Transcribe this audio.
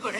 これ？